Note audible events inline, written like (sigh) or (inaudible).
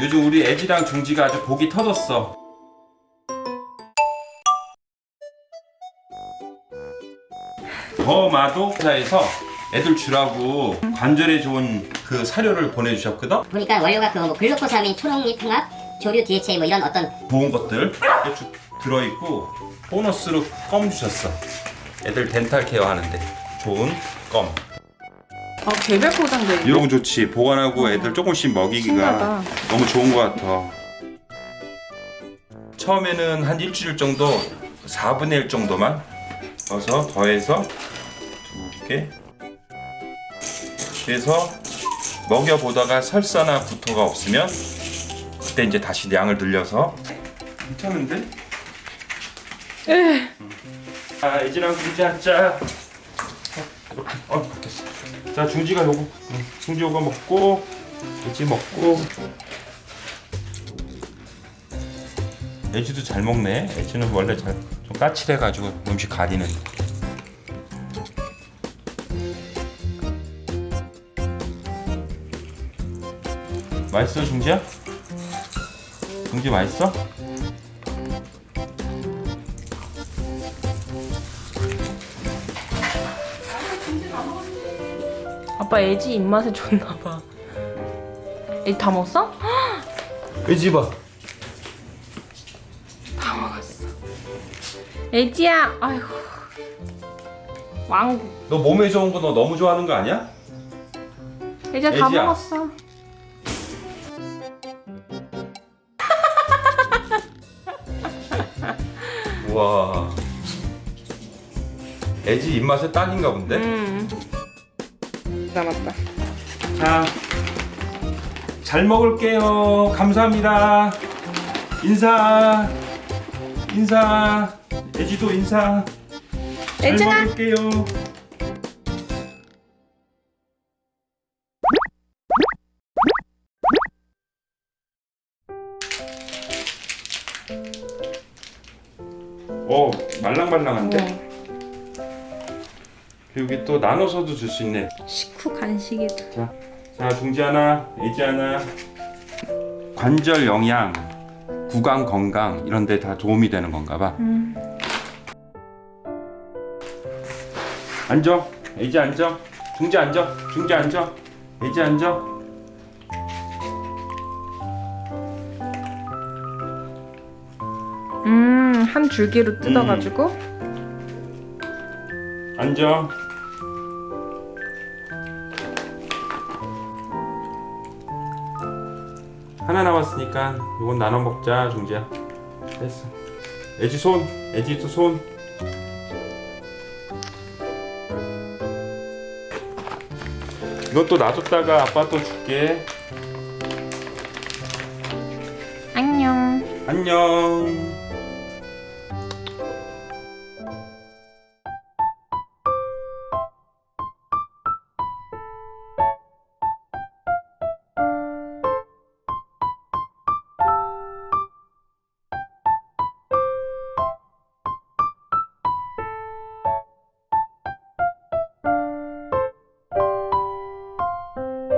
요즘 우리 애지랑 중지가 아주 복이 터졌어. 더마도사에서 애들 주라고 관절에 좋은 그 사료를 보내주셨거든. 보니까 원료가 그뭐 글루코사민, 초록잎 홍합, 조류 DHA 뭐 이런 어떤 좋은 것들 쭉 들어있고 보너스로 껌 주셨어. 애들 덴탈 케어 하는데 좋은 껌. 아 개별 포장돼. 이런 거 좋지. 보관하고 애들 조금씩 먹이기가 신기하다. 너무 좋은 것 같아. 처음에는 한 일주일 정도 4분의 1 정도만 넣어서 더해서 두 개. 그래서 먹여보다가 설사나 구토가 없으면 그때 이제 다시 양을 늘려서 괜찮은데? 아 이지랑 중지 한자 이렇게 어 됐어. 자 중지가 요거. 응, 중지 요거 먹고 이지 먹고. 애지도 잘 먹네. 애지는 원래 잘 좀 까칠해가지고 음식 가리는. 맛있어 중지야? 중지 맛있어? 아빠 애지 입맛에 좋나 봐. 애지 다 먹었어? (gasps) 애지 봐 다 먹었어. 애지야, 아이고. 왕. 너 몸에 좋은 거 너 너무 좋아하는 거 아니야? 애지야 다 애지야. 먹었어. 우와 애지 입맛에 딱인가 본데? 음. 남았다. 자, 잘 먹을게요. 감사합니다. 인사, 인사. 애지도 인사. 잘 애증아. 먹을게요. 오, 말랑말랑한데? 여기 또 나눠서도 줄 수 있네. 식후 간식이다. 자, 자 중지 하나, 애지 하나. 관절 영양, 구강 건강 이런 데 다 도움이 되는 건가 봐. 음. 앉아. 애지 앉아. 중지 앉아. 중지 앉아. 애지 앉아. 음, 한 줄기로 뜯어가지고. 앉아. 하나 남았으니까 이건 나눠 먹자, 중지야. 됐어. 애지 손, 애지도 손. 이건 또 놔뒀다가 아빠 또 줄게. 안녕. 안녕.